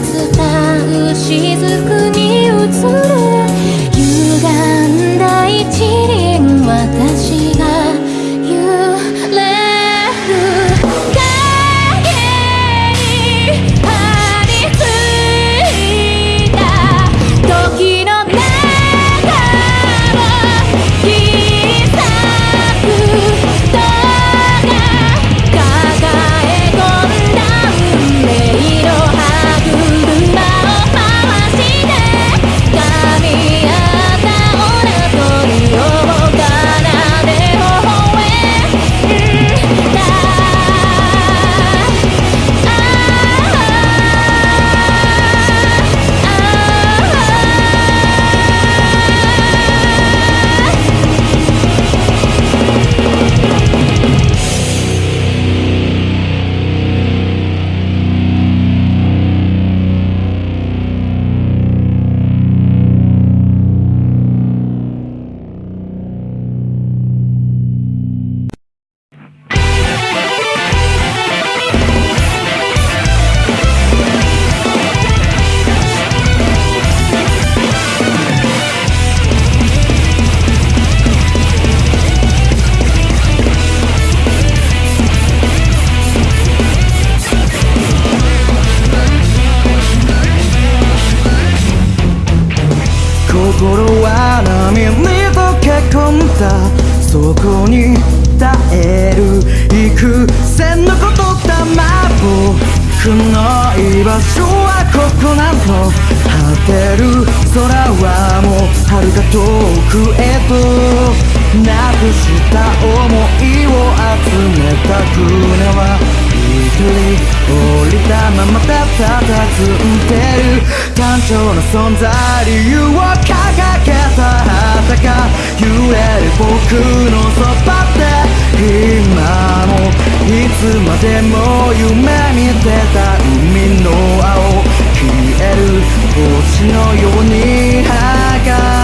「伝う雫に心は波に溶け込んだそこに耐える幾千のことだま僕の居場所はここなの果てる空はもう遥か遠くへとなくした想いを集めた船は降りたままたたた。ずんでる単調な存在理由を掲げた。旗が揺れる僕のそばで今もいつまでも夢見てた。海の青消える星のように儚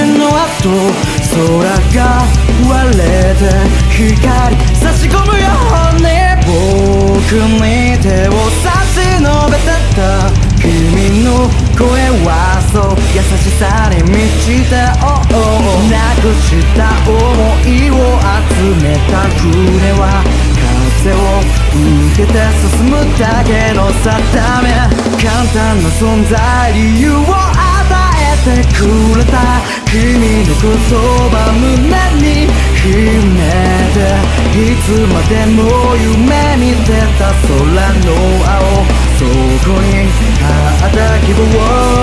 の跡空が割れて光差し込むように僕に手を差し伸べてた君の声はそう優しさに満ちて oh, oh なくした想いを集めた船は風を受けて進むだけの定め簡単な存在理由をてくれた君の言葉胸に秘めていつまでも夢見てた空の青そこにあった希望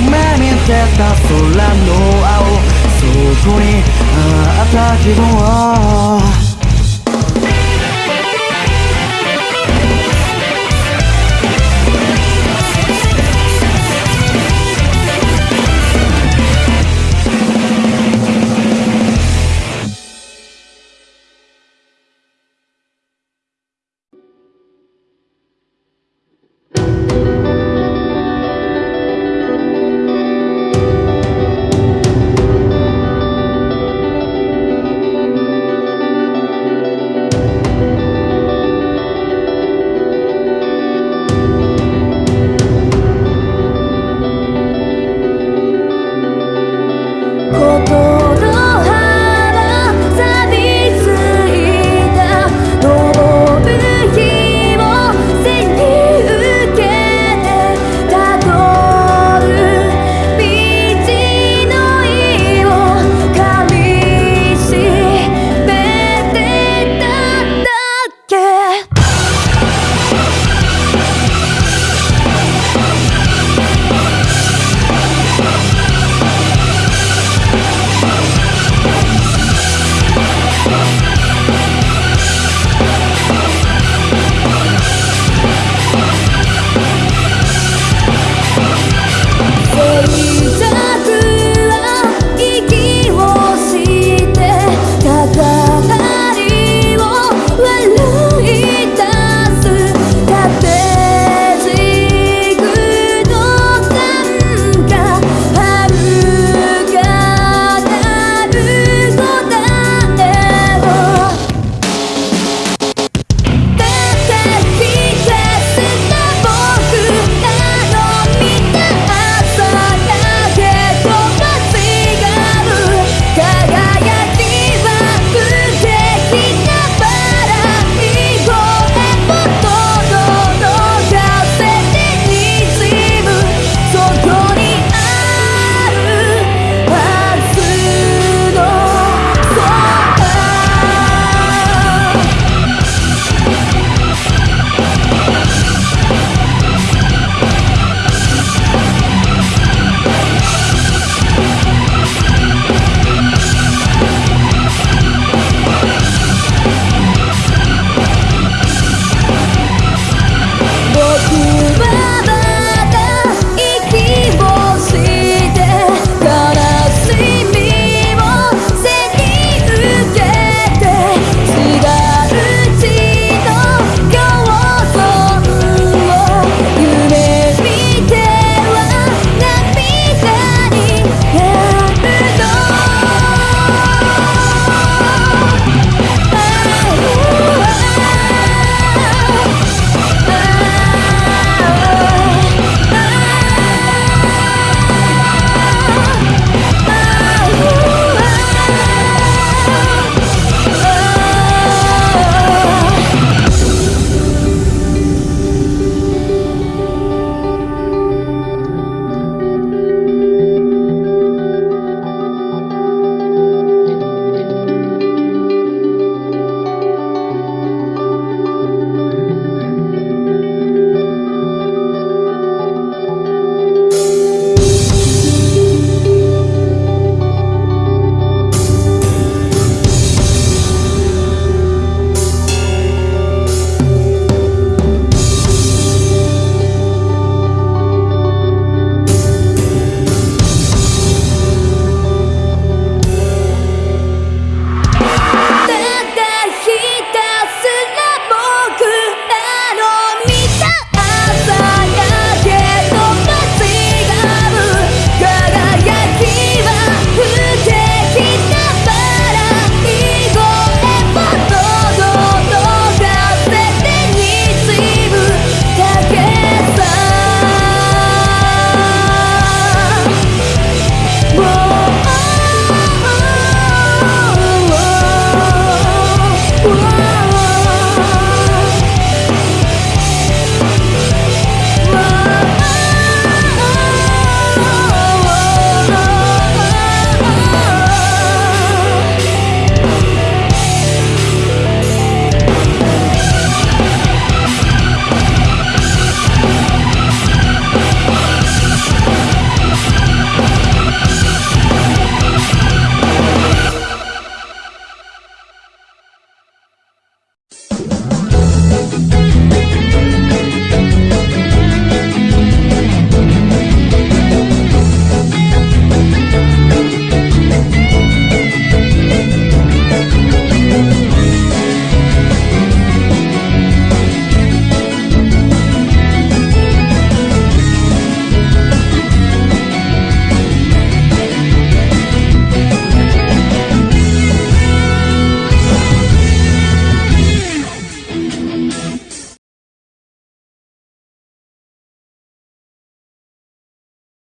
夢見てた空の青。そこにあった自分を。Hey.